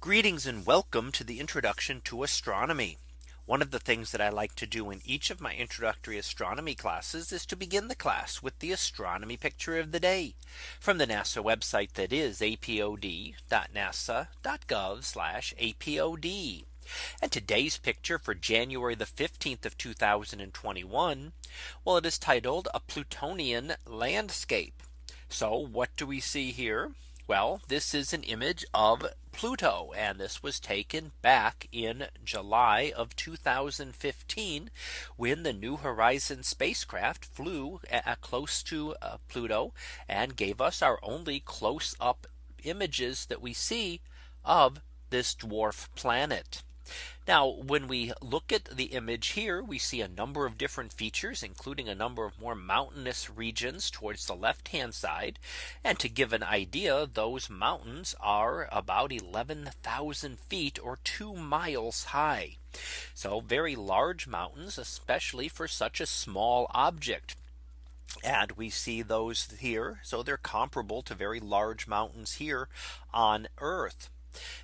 Greetings and welcome to the introduction to astronomy. One of the things that I like to do in each of my introductory astronomy classes is to begin the class with the astronomy picture of the day from the NASA website that is apod.nasa.gov apod. And today's picture for January the 15th of 2021. Well, it is titled a Plutonian landscape. So what do we see here? Well, this is an image of Pluto and this was taken back in July of 2015 when the New Horizons spacecraft flew close to uh, Pluto and gave us our only close up images that we see of this dwarf planet. Now when we look at the image here we see a number of different features including a number of more mountainous regions towards the left hand side and to give an idea those mountains are about 11,000 feet or two miles high. So very large mountains especially for such a small object. And we see those here. So they're comparable to very large mountains here on Earth.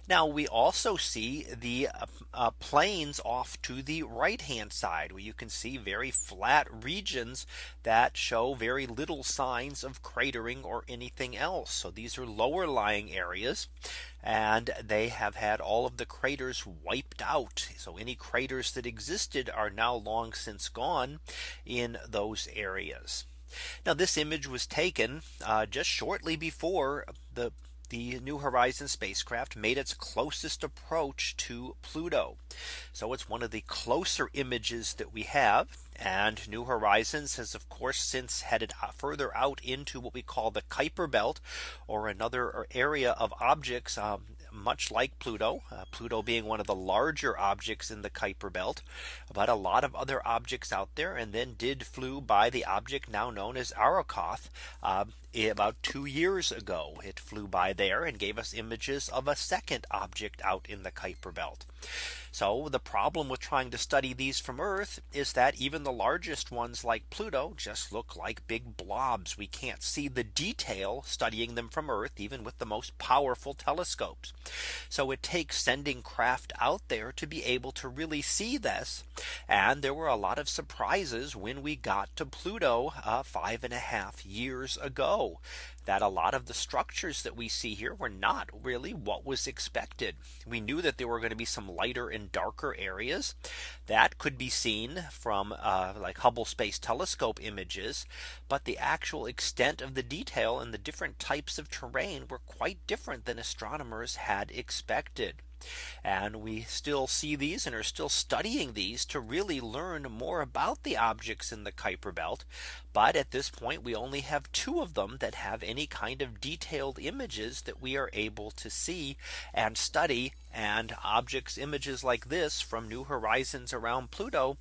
Now we also see the uh, uh, plains off to the right hand side where you can see very flat regions that show very little signs of cratering or anything else. So these are lower lying areas and they have had all of the craters wiped out. So any craters that existed are now long since gone in those areas. Now this image was taken uh, just shortly before the the New Horizons spacecraft made its closest approach to Pluto. So it's one of the closer images that we have. And New Horizons has of course since headed further out into what we call the Kuiper belt or another area of objects um, much like Pluto, uh, Pluto being one of the larger objects in the Kuiper belt, but a lot of other objects out there and then did flew by the object now known as Arrokoth uh, about two years ago. It flew by there and gave us images of a second object out in the Kuiper belt. So the problem with trying to study these from Earth is that even the largest ones like Pluto just look like big blobs. We can't see the detail studying them from Earth, even with the most powerful telescopes. So it takes sending craft out there to be able to really see this. And there were a lot of surprises when we got to Pluto uh, five and a half years ago that a lot of the structures that we see here were not really what was expected. We knew that there were going to be some lighter and darker areas that could be seen from uh, like Hubble Space Telescope images. But the actual extent of the detail and the different types of terrain were quite different than astronomers had expected. And we still see these and are still studying these to really learn more about the objects in the Kuiper belt. But at this point, we only have two of them that have any kind of detailed images that we are able to see and study and objects images like this from New Horizons around Pluto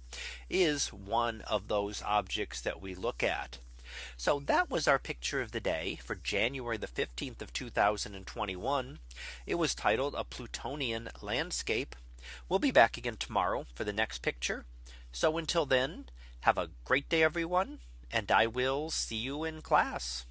is one of those objects that we look at. So that was our picture of the day for January the 15th of 2021. It was titled a Plutonian landscape. We'll be back again tomorrow for the next picture. So until then, have a great day, everyone. And I will see you in class.